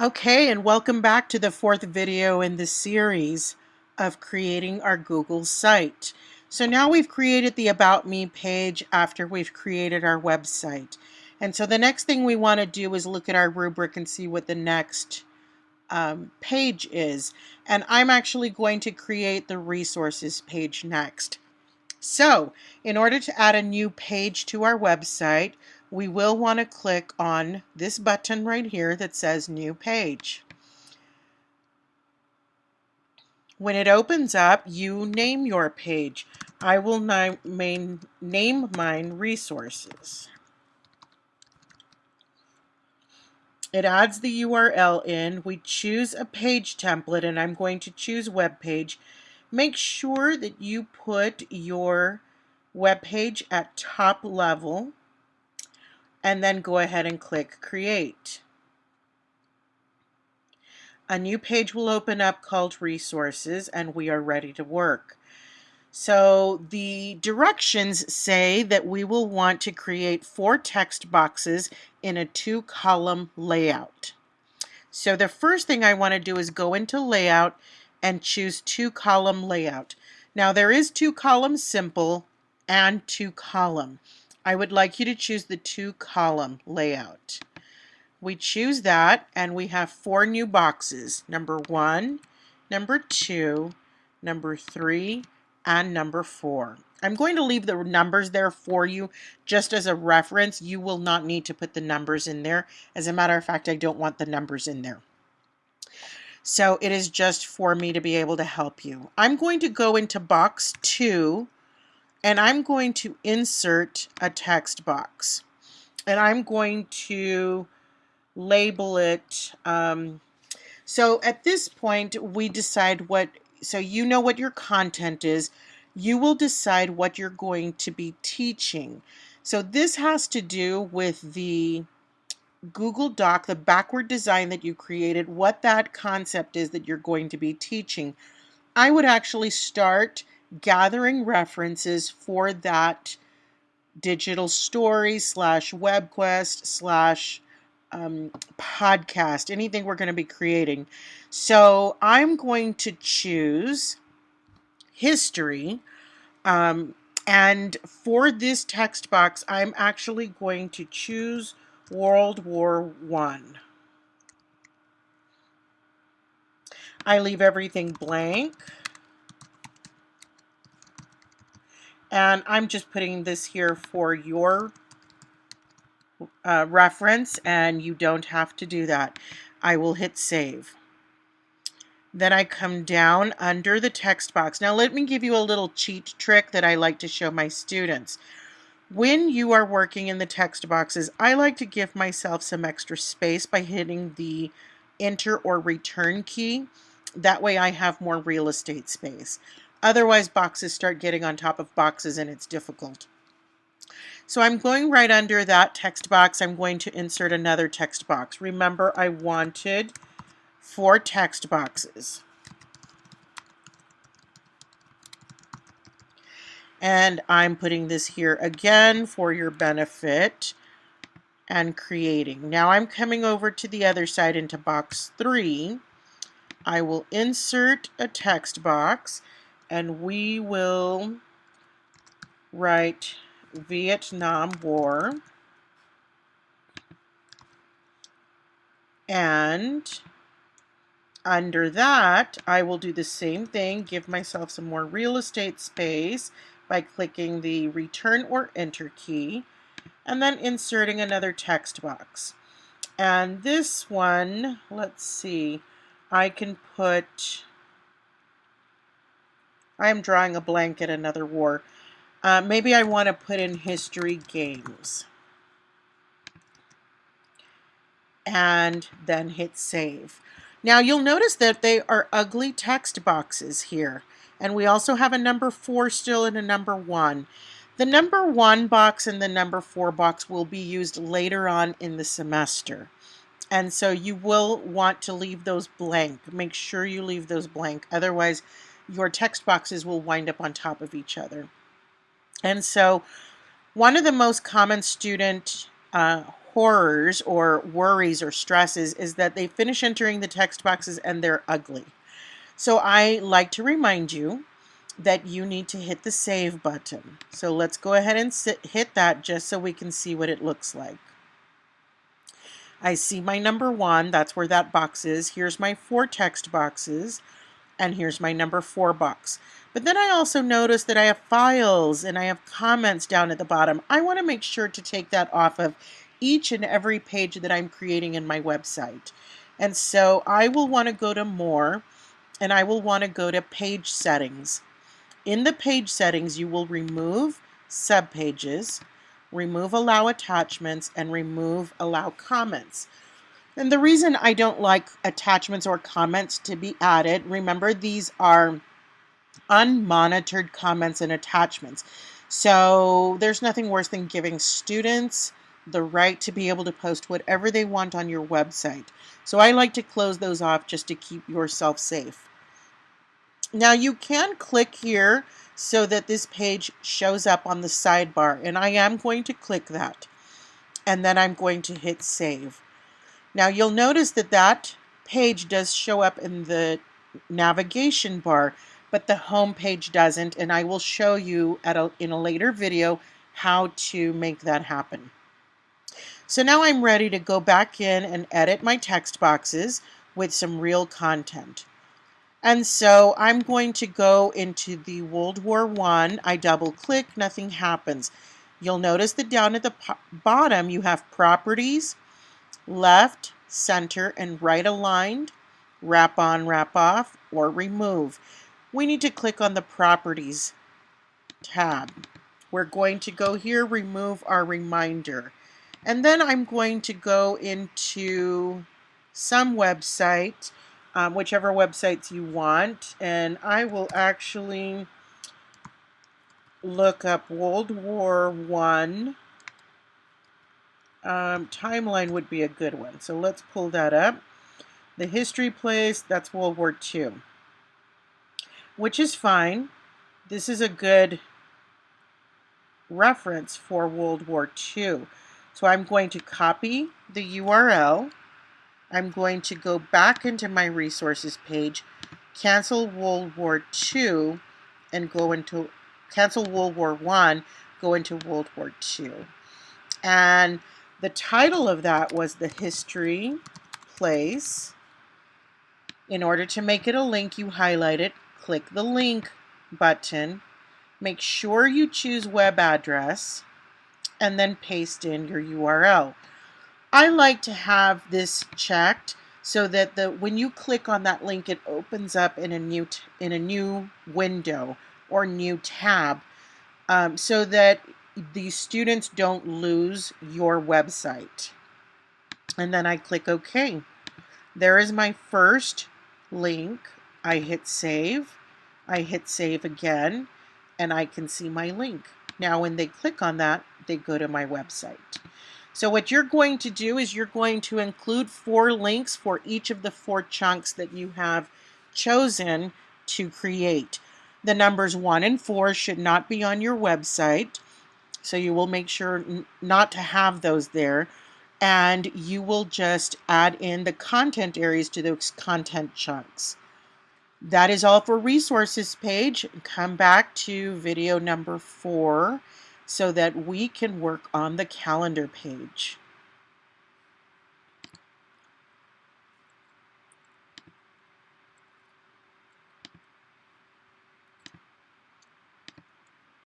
Okay, and welcome back to the fourth video in the series of creating our Google site. So now we've created the About Me page after we've created our website. And so the next thing we want to do is look at our rubric and see what the next um, page is. And I'm actually going to create the resources page next. So in order to add a new page to our website, we will want to click on this button right here that says New Page. When it opens up, you name your page. I will name mine Resources. It adds the URL in. We choose a page template, and I'm going to choose web page. Make sure that you put your web page at top level and then go ahead and click create. A new page will open up called resources and we are ready to work. So the directions say that we will want to create four text boxes in a two column layout. So the first thing I want to do is go into layout and choose two column layout. Now there is two column simple and two column. I would like you to choose the two column layout. We choose that and we have four new boxes. Number one, number two, number three, and number four. I'm going to leave the numbers there for you just as a reference. You will not need to put the numbers in there. As a matter of fact, I don't want the numbers in there. So it is just for me to be able to help you. I'm going to go into box two and I'm going to insert a text box. And I'm going to label it um, so at this point we decide what so you know what your content is. You will decide what you're going to be teaching. So this has to do with the Google Doc the backward design that you created what that concept is that you're going to be teaching. I would actually start gathering references for that digital story slash webquest slash um, podcast, anything we're going to be creating. So I'm going to choose history. Um, and for this text box, I'm actually going to choose World War One. I leave everything blank. And I'm just putting this here for your uh, reference and you don't have to do that. I will hit save. Then I come down under the text box. Now let me give you a little cheat trick that I like to show my students. When you are working in the text boxes, I like to give myself some extra space by hitting the enter or return key. That way I have more real estate space. Otherwise, boxes start getting on top of boxes and it's difficult. So I'm going right under that text box. I'm going to insert another text box. Remember, I wanted four text boxes. And I'm putting this here again for your benefit and creating. Now I'm coming over to the other side into box three. I will insert a text box and we will write Vietnam War and under that I will do the same thing give myself some more real estate space by clicking the return or enter key and then inserting another text box. And this one let's see I can put I am drawing a blank at another war. Uh, maybe I want to put in history games. And then hit save. Now you'll notice that they are ugly text boxes here. And we also have a number four still and a number one. The number one box and the number four box will be used later on in the semester. And so you will want to leave those blank. Make sure you leave those blank. Otherwise, your text boxes will wind up on top of each other. And so one of the most common student uh, horrors or worries or stresses is that they finish entering the text boxes and they're ugly. So I like to remind you that you need to hit the save button. So let's go ahead and sit, hit that just so we can see what it looks like. I see my number one, that's where that box is. Here's my four text boxes, and here's my number four box. But then I also notice that I have files and I have comments down at the bottom. I want to make sure to take that off of each and every page that I'm creating in my website. And so I will want to go to more and I will want to go to page settings. In the page settings, you will remove subpages, remove allow attachments, and remove allow comments. And the reason I don't like attachments or comments to be added, remember these are unmonitored comments and attachments. So there's nothing worse than giving students the right to be able to post whatever they want on your website. So I like to close those off just to keep yourself safe. Now you can click here so that this page shows up on the sidebar and I am going to click that and then I'm going to hit save. Now you'll notice that that page does show up in the navigation bar but the home page doesn't and I will show you at a, in a later video how to make that happen. So now I'm ready to go back in and edit my text boxes with some real content. And so I'm going to go into the World War One. I. I double click, nothing happens. You'll notice that down at the bottom you have properties, left, center, and right aligned, wrap on, wrap off, or remove. We need to click on the properties tab. We're going to go here, remove our reminder. And then I'm going to go into some website um, whichever websites you want. And I will actually look up World War One. Um, timeline would be a good one. So let's pull that up. The history place, that's World War II. Which is fine. This is a good reference for World War II. So I'm going to copy the URL I'm going to go back into my resources page, cancel World War II, and go into cancel World War One, go into World War II. And the title of that was the history place. In order to make it a link, you highlight it, click the link button, make sure you choose web address, and then paste in your URL. I like to have this checked so that the when you click on that link it opens up in a new in a new window or new tab um, so that the students don't lose your website. And then I click OK. There is my first link. I hit save. I hit save again and I can see my link. Now when they click on that they go to my website. So what you're going to do is you're going to include four links for each of the four chunks that you have chosen to create. The numbers one and four should not be on your website. So you will make sure not to have those there. And you will just add in the content areas to those content chunks. That is all for resources page. Come back to video number four so that we can work on the calendar page.